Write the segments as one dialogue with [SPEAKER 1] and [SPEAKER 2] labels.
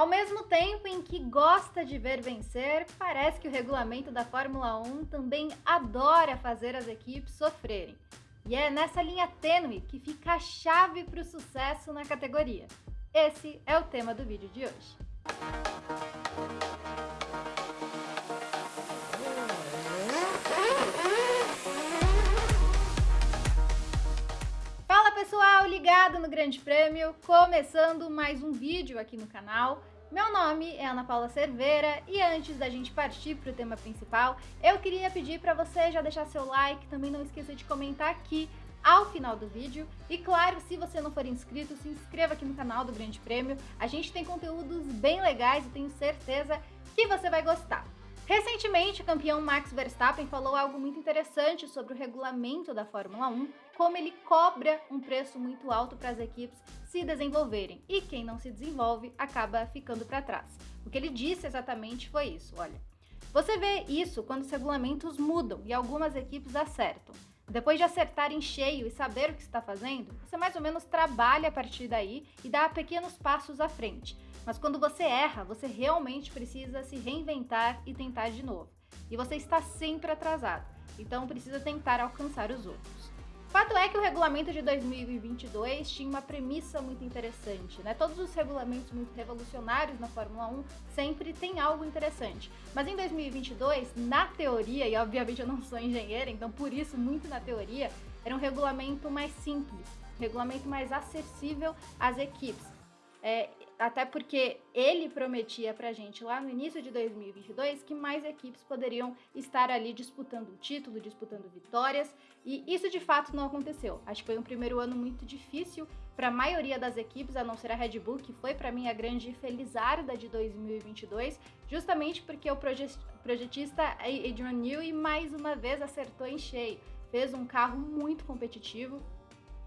[SPEAKER 1] Ao mesmo tempo em que gosta de ver vencer, parece que o regulamento da Fórmula 1 também adora fazer as equipes sofrerem. E é nessa linha tênue que fica a chave para o sucesso na categoria. Esse é o tema do vídeo de hoje. pessoal ligado no Grande Prêmio, começando mais um vídeo aqui no canal. Meu nome é Ana Paula Cerveira e antes da gente partir para o tema principal, eu queria pedir para você já deixar seu like, também não esqueça de comentar aqui ao final do vídeo. E claro, se você não for inscrito, se inscreva aqui no canal do Grande Prêmio. A gente tem conteúdos bem legais e tenho certeza que você vai gostar. Recentemente, o campeão Max Verstappen falou algo muito interessante sobre o regulamento da Fórmula 1, como ele cobra um preço muito alto para as equipes se desenvolverem, e quem não se desenvolve acaba ficando para trás. O que ele disse exatamente foi isso, olha. Você vê isso quando os regulamentos mudam e algumas equipes acertam. Depois de acertar em cheio e saber o que está fazendo, você mais ou menos trabalha a partir daí e dá pequenos passos à frente. Mas quando você erra, você realmente precisa se reinventar e tentar de novo. E você está sempre atrasado, então precisa tentar alcançar os outros. Fato é que o regulamento de 2022 tinha uma premissa muito interessante, né? Todos os regulamentos muito revolucionários na Fórmula 1 sempre tem algo interessante. Mas em 2022, na teoria, e obviamente eu não sou engenheira, então por isso muito na teoria, era um regulamento mais simples, um regulamento mais acessível às equipes. É, até porque ele prometia pra gente lá no início de 2022 que mais equipes poderiam estar ali disputando o título, disputando vitórias, e isso de fato não aconteceu. Acho que foi um primeiro ano muito difícil para a maioria das equipes, a não ser a Red Bull, que foi para mim a grande felizarda de 2022, justamente porque o projetista Adrian Newey mais uma vez acertou em cheio. Fez um carro muito competitivo,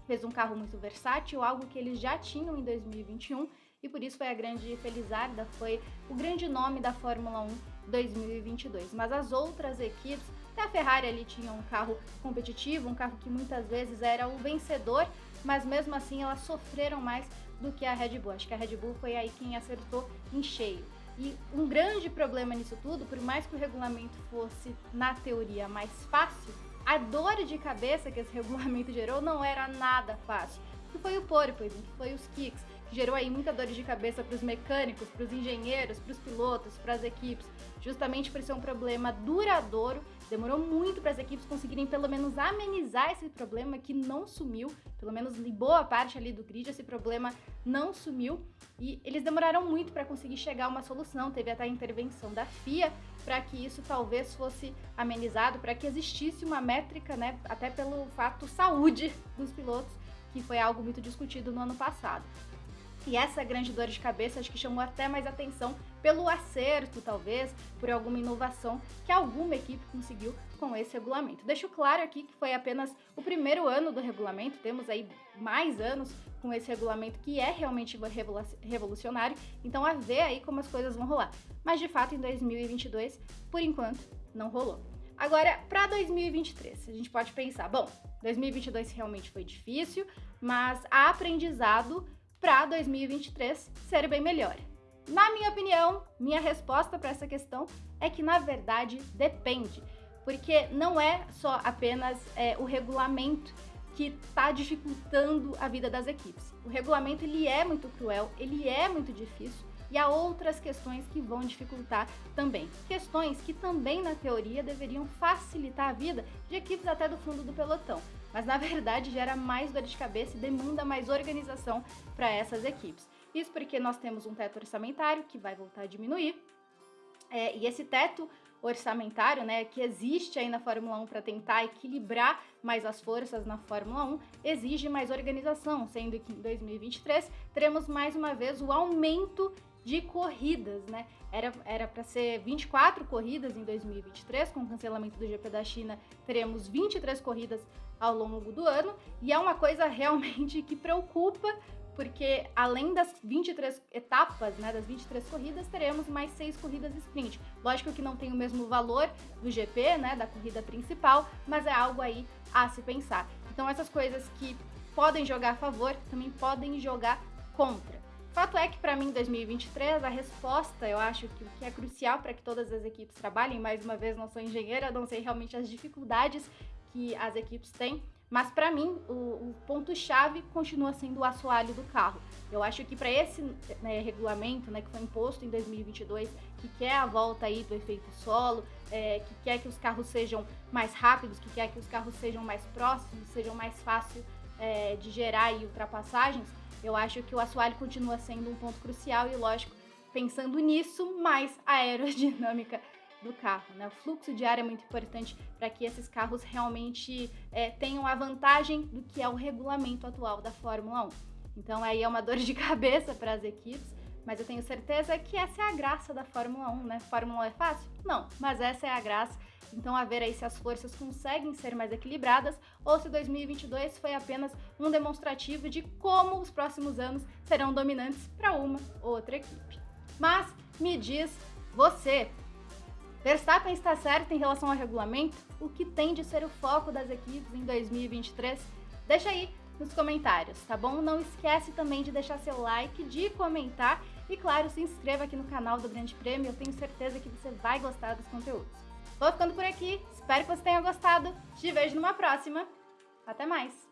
[SPEAKER 1] fez um carro muito versátil, algo que eles já tinham em 2021 e por isso foi a grande Felizarda, foi o grande nome da Fórmula 1 2022. Mas as outras equipes, até a Ferrari ali tinha um carro competitivo, um carro que muitas vezes era o vencedor, mas mesmo assim elas sofreram mais do que a Red Bull. Acho que a Red Bull foi aí quem acertou em cheio. E um grande problema nisso tudo, por mais que o regulamento fosse, na teoria, mais fácil, a dor de cabeça que esse regulamento gerou não era nada fácil. Que foi o porpoising, que foi os kicks, gerou aí muita dor de cabeça para os mecânicos, para os engenheiros, para os pilotos, para as equipes, justamente por ser um problema duradouro. Demorou muito para as equipes conseguirem pelo menos amenizar esse problema que não sumiu, pelo menos em boa parte ali do grid esse problema não sumiu e eles demoraram muito para conseguir chegar a uma solução. Teve até a intervenção da FIA para que isso talvez fosse amenizado, para que existisse uma métrica, né, até pelo fato saúde dos pilotos, que foi algo muito discutido no ano passado. E essa grande dor de cabeça acho que chamou até mais atenção pelo acerto, talvez, por alguma inovação que alguma equipe conseguiu com esse regulamento. Deixo claro aqui que foi apenas o primeiro ano do regulamento, temos aí mais anos com esse regulamento que é realmente revolucionário, então a ver aí como as coisas vão rolar. Mas de fato em 2022, por enquanto, não rolou. Agora, para 2023, a gente pode pensar, bom, 2022 realmente foi difícil, mas há aprendizado para 2023 ser bem melhor? Na minha opinião, minha resposta para essa questão é que na verdade depende, porque não é só apenas é, o regulamento que está dificultando a vida das equipes. O regulamento ele é muito cruel, ele é muito difícil e há outras questões que vão dificultar também. Questões que também na teoria deveriam facilitar a vida de equipes até do fundo do pelotão mas na verdade gera mais dor de cabeça e demanda mais organização para essas equipes. Isso porque nós temos um teto orçamentário que vai voltar a diminuir, é, e esse teto orçamentário, né, que existe aí na Fórmula 1 para tentar equilibrar mais as forças na Fórmula 1, exige mais organização, sendo que em 2023 teremos mais uma vez o aumento de corridas, né? Era para ser 24 corridas em 2023, com o cancelamento do GP da China, teremos 23 corridas ao longo do ano, e é uma coisa realmente que preocupa, porque além das 23 etapas, né, das 23 corridas, teremos mais seis corridas sprint. Lógico que não tem o mesmo valor do GP, né, da corrida principal, mas é algo aí a se pensar. Então essas coisas que podem jogar a favor, também podem jogar contra. Fato é que para mim, em 2023, a resposta, eu acho que o que é crucial para que todas as equipes trabalhem, mais uma vez, não sou engenheira, não sei realmente as dificuldades que as equipes têm, mas para mim o, o ponto-chave continua sendo o assoalho do carro. Eu acho que para esse né, regulamento, né, que foi imposto em 2022, que quer a volta aí do efeito solo, é, que quer que os carros sejam mais rápidos, que quer que os carros sejam mais próximos, sejam mais fáceis é, de gerar aí ultrapassagens, eu acho que o assoalho continua sendo um ponto crucial e, lógico, pensando nisso, mais a aerodinâmica do carro. Né? O fluxo de ar é muito importante para que esses carros realmente é, tenham a vantagem do que é o regulamento atual da Fórmula 1. Então aí é uma dor de cabeça para as equipes, mas eu tenho certeza que essa é a graça da Fórmula 1, né? Fórmula 1 é fácil? Não, mas essa é a graça. Então, a ver aí se as forças conseguem ser mais equilibradas ou se 2022 foi apenas um demonstrativo de como os próximos anos serão dominantes para uma ou outra equipe. Mas me diz você, Verstappen está certo em relação ao regulamento? O que tem de ser o foco das equipes em 2023? Deixa aí nos comentários, tá bom? Não esquece também de deixar seu like, de comentar e, claro, se inscreva aqui no canal do Grande Prêmio. Eu tenho certeza que você vai gostar dos conteúdos. Vou ficando por aqui, espero que você tenha gostado. Te vejo numa próxima. Até mais!